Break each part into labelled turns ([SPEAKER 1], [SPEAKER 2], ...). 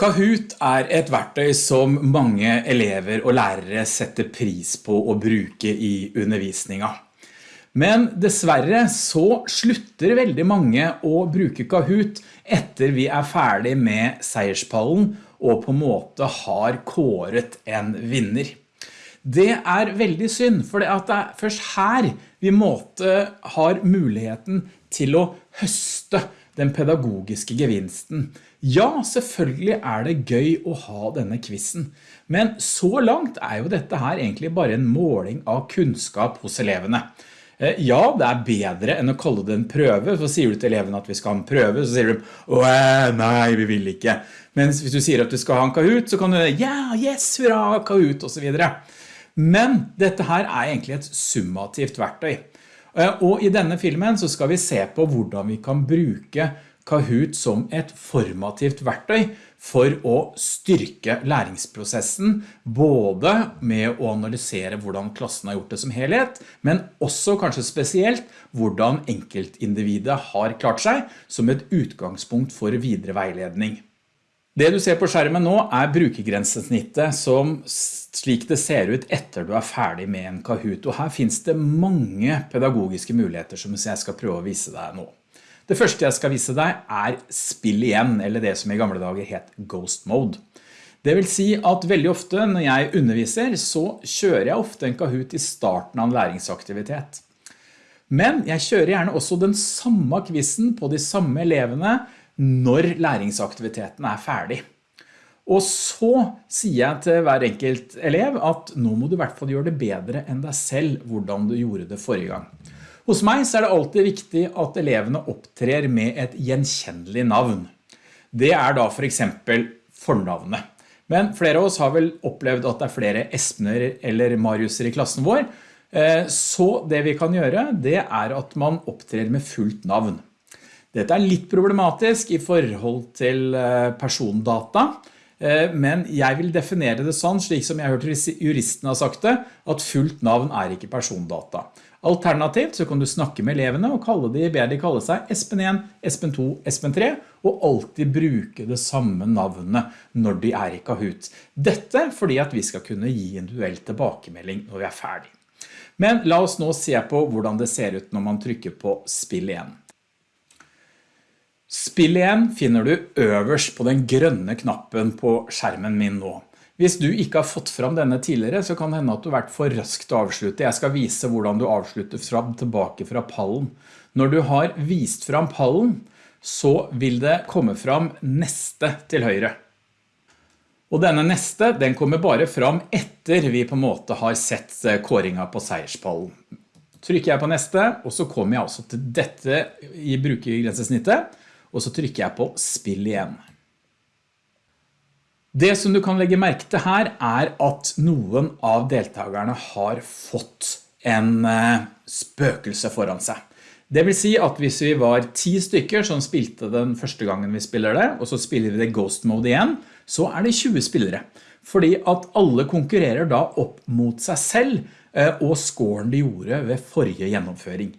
[SPEAKER 1] Kahoot er et verktøy som mange elever og lærere setter pris på å bruke i undervisninga. Men dessverre så slutter veldig mange å bruke Kahoot etter vi er ferdig med seierspallen og på en måte har kåret en vinner. Det er veldig synd, for det er først her vi måte har muligheten til å høste den pedagogiske gevinsten. Ja, selvfølgelig er det gøy å ha denne quizzen, men så langt er jo dette her egentlig bare en måling av kunnskap hos elevene. Eh, ja, det er bedre enn å kalle det en prøve, så sier du til elevene at vi skal ha en prøve, så sier de, åh, nei, vi vil ikke. Men hvis du sier at du skal ha en Kahoot, så kan du, ja, yes, hurra, Kahoot, og så videre. Men dette her er egentlig et summativt verktøy. Eh, og i denne filmen så skal vi se på hvordan vi kan bruke Kahoot som et formativt verktøy for å styrke læringsprosessen, både med å analysere hvordan klassen har gjort det som helhet, men også kanskje spesielt hvordan enkeltindividet har klart seg som et utgangspunkt for videre veiledning. Det du ser på skjermen nå er brukergrensesnittet som slik det ser ut etter du er ferdig med en Kahoot. Og her finnes det mange pedagogiske muligheter som jeg skal prøve å vise deg nå. Det første jeg skal vise deg er spill igjen, eller det som i gamle dager het Ghost Mode. Det vil si at veldig ofte når jeg underviser, så kjører jeg ofte en Kahoot i starten av en læringsaktivitet. Men jeg kjører gjerne også den samme quizzen på de samme elevene når læringsaktiviteten er ferdig. Og så sier jeg til hver enkelt elev at nå må du i hvert fall gjøre det bedre enn deg selv hvordan du gjorde det forrige gang. Hos meg er det alltid viktig at elevene opptrer med et gjenkjennelig navn. Det er da for eksempel fornavnet. Men flere av oss har vel opplevd at det er flere Espener eller Mariuser i klassen vår, eh, så det vi kan gjøre det er at man opptrer med fullt navn. Dette er litt problematisk i forhold til eh, persondata, eh, men jeg vil definere det sånn, slik som jeg har hørt juristen har sagt det, at fullt navn er ikke persondata. Alternativt så kan du snakke med elevene og kalle de, be de kalle seg Espen 1, Espen 2, Espen 3, og alltid bruke det samme navnet når de er i Kahoot. Dette fordi at vi skal kunne gi en duell tilbakemelding når vi er ferdig. Men la oss nå se på hvordan det ser ut når man trykker på spill igjen. Spill igjen finner du øverst på den grønne knappen på skjermen min nå. Hvis du ikke har fått fram denne tidligere, så kan det hende at du har vært for raskt til å avslutte. Jeg skal vise hvordan du avslutter fram tilbake fra pallen. Når du har vist fram pallen, så vil det komme fram neste til høyre. Og denne neste, den kommer bare fram etter vi på en måte har sett eh, kåringa på seierspallen. Trykker jeg på neste, og så kommer jeg altså til dette i brukergrensesnittet, og så trykker jeg på spill igjen. Det som du kan legge merke til her er at noen av deltakerne har fått en eh, spøkelse foran seg. Det vil si at hvis vi var ti stykker som spilte den første gangen vi spiller det, og så spiller vi det Ghost Mode igjen, så er det 20 spillere. Fordi at alle konkurrerer da opp mot seg selv eh, og scoren de gjorde ved forrige gjennomføring.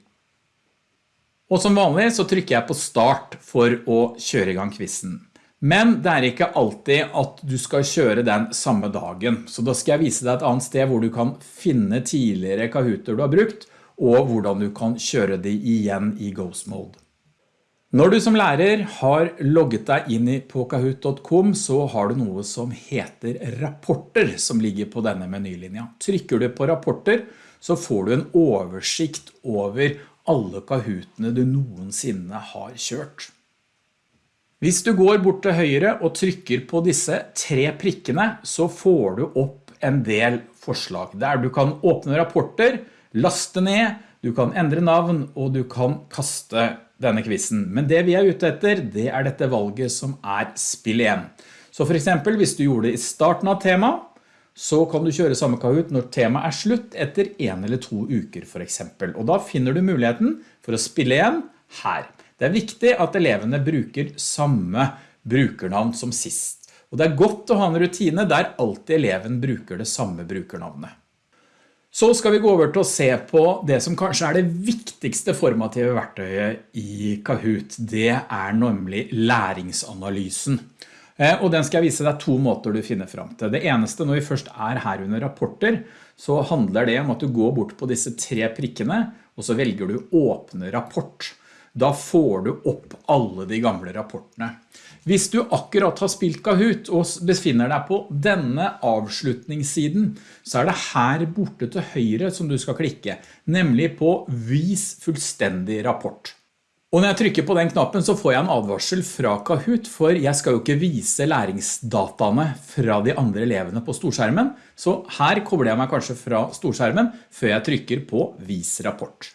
[SPEAKER 1] Og som vanlig så trykker jeg på start for å kjøre i gang quizzen. Men det er ikke alltid at du skal kjøre den samme dagen, så da skal jeg vise deg et annet sted hvor du kan finne tidligere Kahooter du har brukt, og hvordan du kan kjøre de igjen i Ghost Mode. Når du som lærer har logget deg inn på kahoot.com, så har du noe som heter rapporter som ligger på denne menylinja. Trykker du på rapporter, så får du en oversikt over alle Kahootene du noensinne har kjørt. Hvis du går bort til høyre og trykker på disse tre prikkene, så får du opp en del forslag. Der du kan åpne rapporter, laste ned, du kan endre navn, og du kan kaste denne quizen. Men det vi er ute etter, det er dette valget som er spill igjen. Så for eksempel, hvis du gjorde det i starten av temaet, så kan du kjøre samme Kahoot når temaet er slutt etter en eller to uker for eksempel. Og da finner du muligheten for å spille igjen her. Det er viktig at elevene bruker samme brukernavn som sist. Og det er godt å ha en rutine der alltid eleven bruker det samme brukernavnet. Så skal vi gå over til å se på det som kanskje er det viktigste formative verktøyet i Kahoot. Det er nemlig læringsanalysen. Eh, og den skal jeg vise deg to måter du finner frem til. Det eneste når vi først er her under rapporter, så handler det om at du går bort på disse tre prikkene, og så velger du åpne rapport. Da får du opp alle de gamle rapportene. Hvis du akkurat har spilt Kahoot og befinner deg på denne avslutningssiden, så er det her borte til høyre som du skal klikke, nemlig på Vis fullstendig rapport. Og når jeg trykker på den knappen så får jeg en advarsel fra Kahoot, for jeg skal jo ikke vise læringsdataene fra de andre elevene på storskjermen, så her kobler jeg meg kanskje fra storskjermen før jeg trykker på Vis rapport.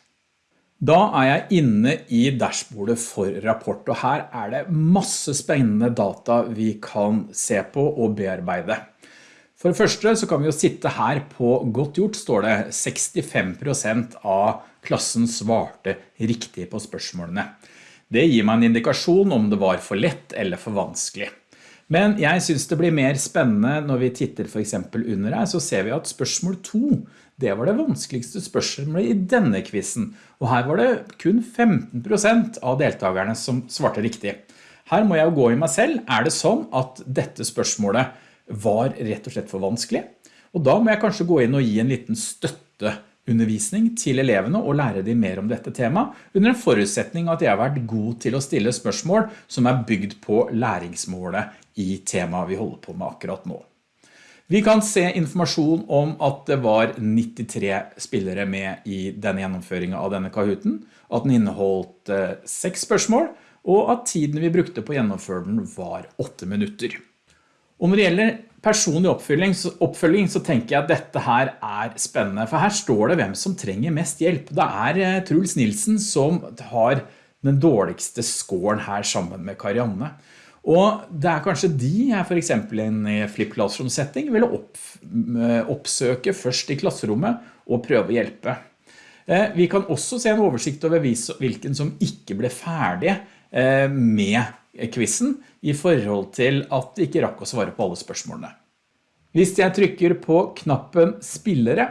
[SPEAKER 1] Da er jeg inne i dashbordet for rapport, og her er det masse spennende data vi kan se på og bearbeide. For det første så kan vi jo sitte her på godt gjort, står det 65% av klassen svarte riktig på spørsmålene. Det gir meg en indikasjon om det var for lett eller for vanskelig. Men jeg synes det blir mer spennende når vi titter for eksempel under her, så ser vi at spørsmål 2, det var det vanskeligste spørsmålet i denne quizzen. og her var det kun 15% av deltakerne som svarte riktig. Her må jeg jo gå i meg selv, er det sånn at dette spørsmålet var rett og slett for vanskelig. Og da må jeg kanskje gå inn og gi en liten støtteundervisning til elevene og lære dem mer om dette temaet, under en forutsetning at jeg har vært god til å stille spørsmål som er bygd på læringsmålet i temaet vi holder på med akkurat nå. Vi kan se informasjon om at det var 93 spillere med i denne gjennomføringen av denne Kahooten, at den inneholdt 6 eh, spørsmål, og at tiden vi brukte på den var 8 minutter. Og når det gjelder personlig oppfølging så, oppfølging så, tenker jeg at dette her er spennende, for her står det hvem som trenger mest hjelp. Det er eh, Truls Nilsen som har den dårligste scoren her sammen med Karianne. Og det er kanskje de jeg for eksempel i en flip classroom setting ville opp, eh, oppsøke først i klasserommet og prøve å hjelpe. Eh, vi kan også se en oversikt over hvilken som ikke ble ferdig med quizen i forhold til at det ikke rakk å svare på alle spørsmålene. Hvis jeg trykker på knappen spillere,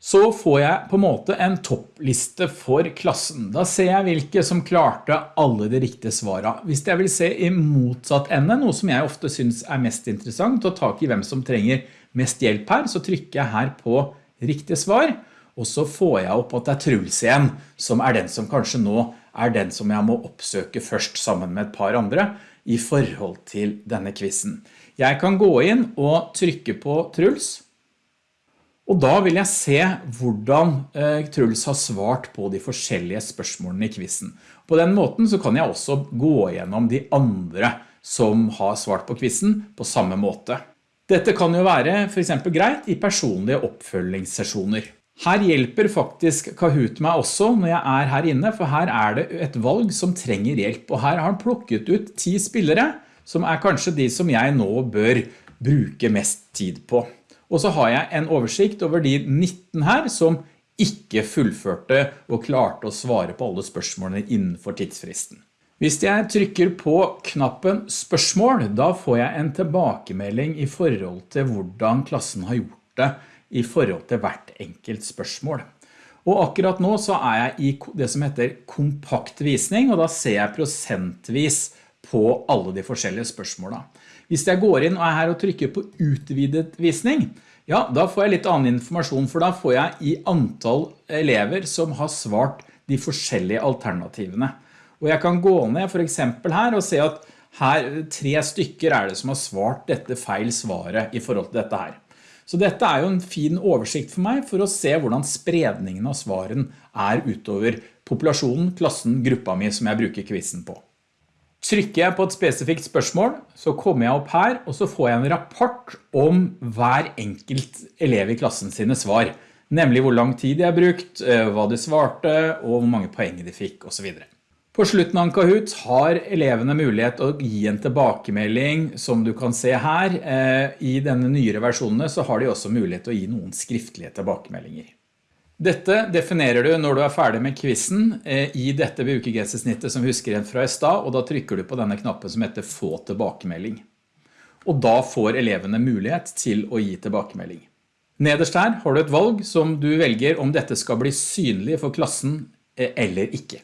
[SPEAKER 1] så får jeg på en måte en toppliste for klassen. Da ser jeg hvilke som klarte alle de riktige svarene. Hvis jeg vil se i motsatt ende, noe som jeg ofte synes er mest interessant, og ta i hvem som trenger mest hjelp her, så trykker jeg her på riktig svar, og så får jeg opp at det er Truls igjen, som er den som kanskje nå er den som jeg må oppsøke først sammen med et par andre i forhold til denne quizzen. Jeg kan gå inn og trykke på Truls, og da vil jeg se hvordan eh, Truls har svart på de forskjellige spørsmålene i quizzen. På den måten så kan jeg også gå gjennom de andre som har svart på quizzen på samme måte. Dette kan jo være for eksempel greit i personlige oppfølgingssesjoner. Her hjelper faktisk Kahoot meg også når jeg er her inne, for her er det et valg som trenger hjelp, og her har han plukket ut 10 spillere, som er kanskje de som jeg nå bør bruke mest tid på. Og så har jeg en oversikt over de 19 her som ikke fullførte og klarte å svare på alle spørsmålene innenfor tidsfristen. Hvis jeg trykker på knappen spørsmål, da får jeg en tilbakemelding i forhold til hvordan klassen har gjort det i forhold til hvert enkelt spørsmål. Og akkurat nå så er jeg i det som heter kompakt visning, og da ser jeg prosentvis på alle de forskjellige spørsmålene. Hvis jeg går inn og er her og trykker på utvidet visning, ja, da får jeg litt annen informasjon, for da får jeg i antall elever som har svart de forskjellige alternativene. Og jeg kan gå ned for eksempel her og se at her tre stykker er det som har svart dette feil svaret i forhold til dette her. Så dette er jo en fin oversikt for meg for å se hvordan spredningen av svaren er utover populasjonen, klassen, gruppa mi som jeg bruker quizzen på. Trykker jeg på et spesifikt spørsmål, så kommer jeg opp her, og så får jeg en rapport om hver enkelt elev i klassen sine svar. Nemlig hvor lang tid de har brukt, eh, hva de svarte, og hvor mange poeng de fikk, og så videre. På slutten av Kahoot har elevene mulighet å gi en tilbakemelding som du kan se her. Eh, I denne nyere versjonene så har de også mulighet til å gi noen skriftlige tilbakemeldinger. Dette definerer du når du er ferdig med quizen eh, i dette brukergrensesnittet som husker igjen fra i stad, og da trykker du på denne knappen som heter få tilbakemelding. Og da får elevene mulighet til å gi tilbakemelding. Nederst her har du et valg som du velger om dette skal bli synlig for klassen eh, eller ikke.